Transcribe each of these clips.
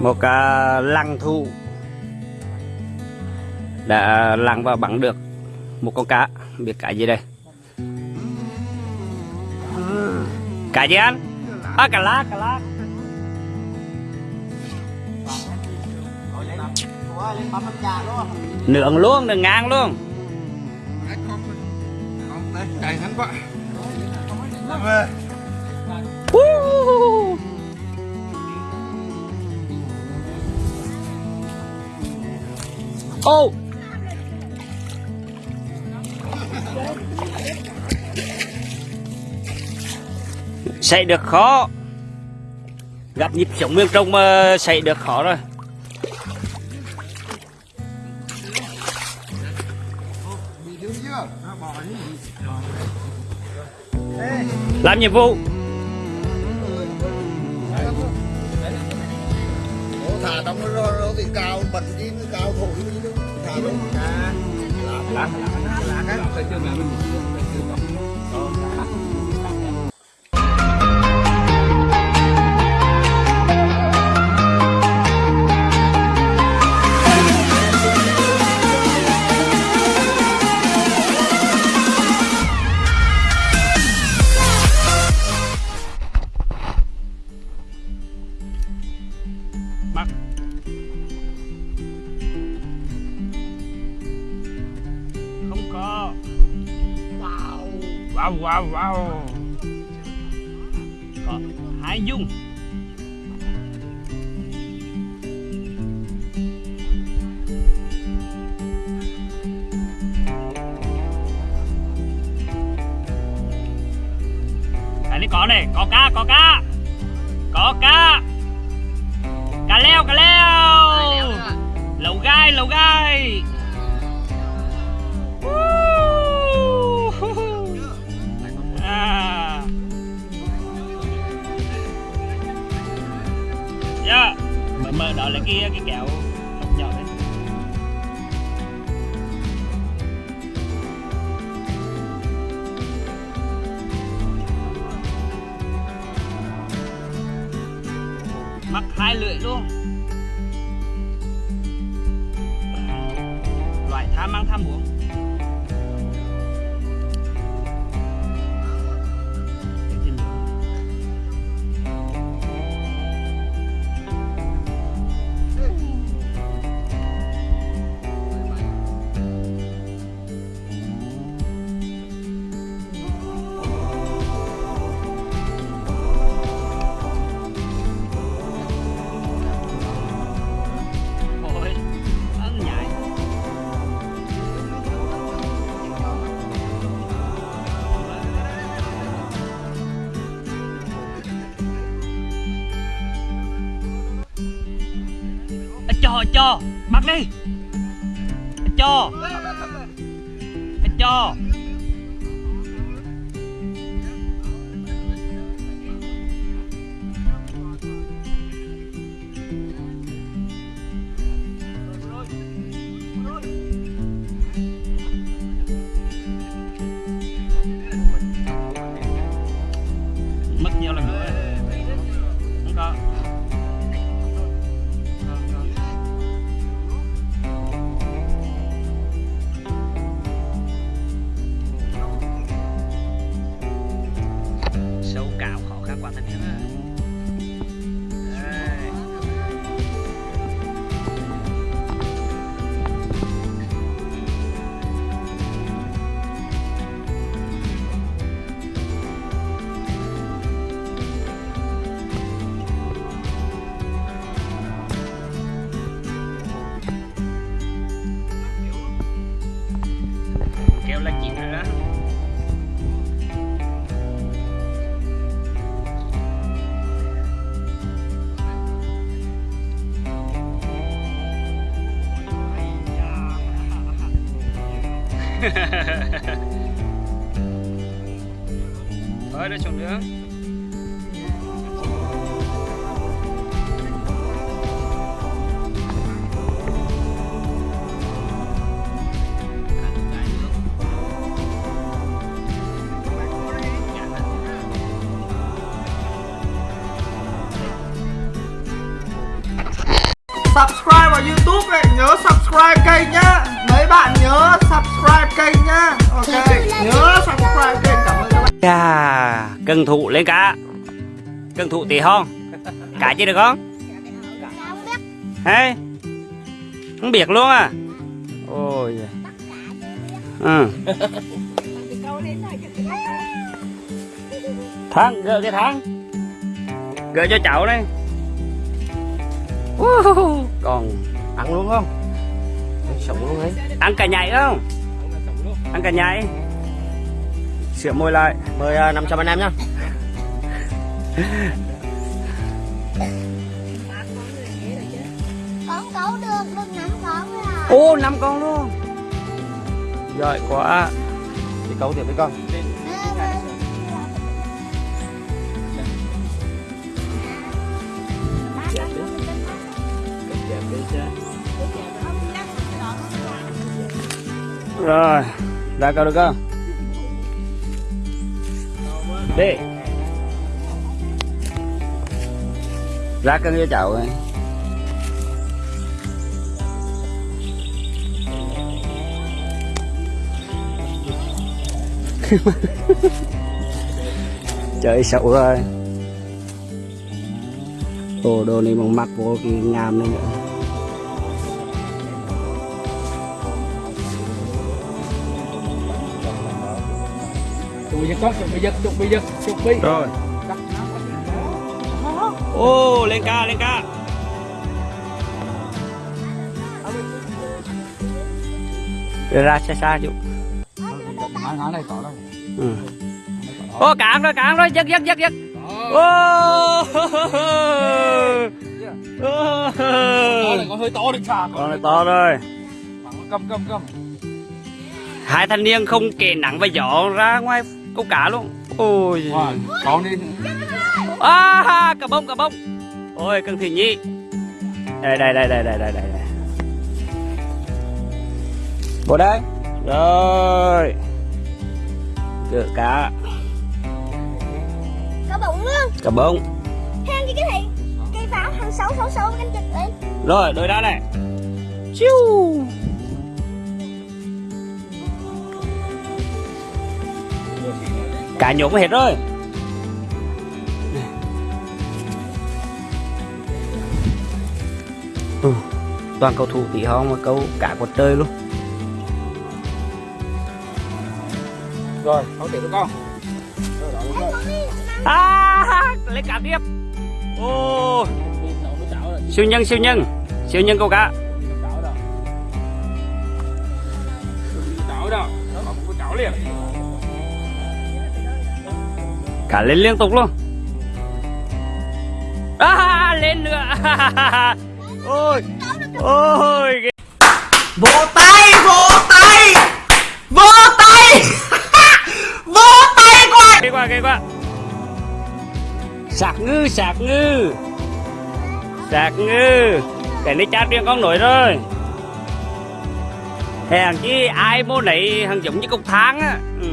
một à, lăng thu đã lăng và bắn được một con cá. Biết cái gì đây? Cá gì anh? À cá lát cá lát nướng luôn nướng ngang luôn. Chạy ngắn quá Ô! Xảy được khó. Gặp nhịp sống miền trông mà xảy được khó rồi. Làm nhiệm vụ. Thả trong nó nó thì cao, bật đi nó cao thổi lá lá lá lá cái Bắt Wow wow wow. Có hai dung. Cái này có này, có cá, có cá. Có cá. Cá leo cá leo. Lẩu gai lẩu gai yeah. mà mở đó là cái cái kẹo hộp nhỏ đấy. Mắc hai lưỡi luôn. Loại tham ăn tham uống rồi cho. Mặc bắt đi. Cho. Cho. Thôi để Cân thụ lên cá Cân thụ tí không? Cá chưa được không? Hay Không biết luôn à Ôi. Ừ. Thắng, gỡ cái thắng Gỡ cho cháu đây Uh, Còn ăn luôn không sống luôn ấy ăn cả nhảy không? Ăn cả nhảy Sửa môi lại mời uh, 500 anh em nhá. Con cấu được được năm con rồi à. Ô, năm con luôn. Giỏi quá. Thì câu tiếp với con. Rồi, ra câu được không? Đi. Ra cân cho cháu ấy. Trời xấu rồi Ồ, đồ này bằng mặc vô cái ngàm này nữa. Chuẩn bị con, chuẩn bị giật, chuẩn bị giật, chuẩn bị. Rồi Ô lên ca lên ca Đưa ra xa xa chú ừ. Ô cạn rồi cạn rồi giật giật giật giật Ô có hơi to được chà. Con này to rồi Cầm cầm cầm. Hai thanh niên không kề nặng và gió ra ngoài câu cá luôn. Ôi. Wow, con đi. à, Cả bông cả bông. Ôi cưng thị nhi. Đây đây đây đây đây đây đây đây. Vô đây. Rồi. Gỡ cá có bụng luôn. Cả bông. Hang cái cái thị cây pháo hàng sáu sáu sáu canh chật lên. Rồi đôi đá này. Chiu Cả nhổm hết rồi ừ. Toàn cầu thủ tí hon mà câu cả quật trời luôn Rồi, không tiếp với con. à, Lấy cả tiếp Ô Siêu nhân siêu nhân Siêu nhân câu cá có chảo liền. Cả lên liên tục luôn. À, Lên nữa. Ôi Ôi vỗ tay vỗ tay. Vỗ tay. Vỗ tay qua ghê quá ghê quá. Sạc ngư sạc ngư. Sạc ngư. Cái này chát riêng con nổi rồi. Hèn chi ai mô này hằng giống như cục tháng á. Ừ.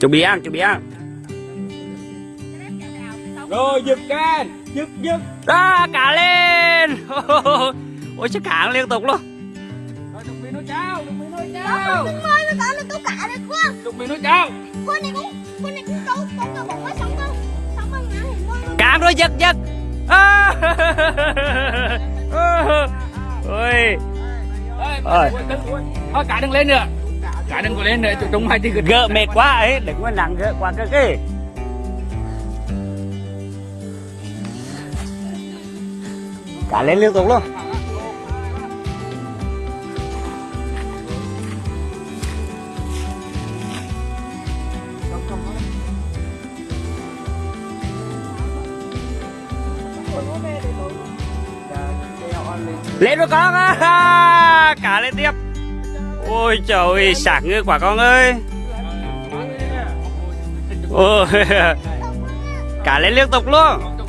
Chuẩn bị ăn chuẩn bị ăn Rồi, giật can. Giật giật. À, cả lên Ôi chắc cả liên tục luôn Rồi, chuẩn bị nó chao, chuẩn bị nó Đó, chao. con ơi nó có nó câu cả được không Chuẩn bị nó chao. con này cũng con này cũng câu con câu quá sống không sống không ngã thì con Cạn rồi giật giật à. Ôi Rồi. Thôi, cả đừng lên nữa. Cả đừng có lên nữa, chúng hai chỉ gỡ mệt quá ấy đừng có nặng gỡ quá cơ kì cả lên liên tục luôn. Lên rồi con à. cả lên tiếp ôi trời sạc ngư quả con ơi. Ôi cả lên liên tục luôn.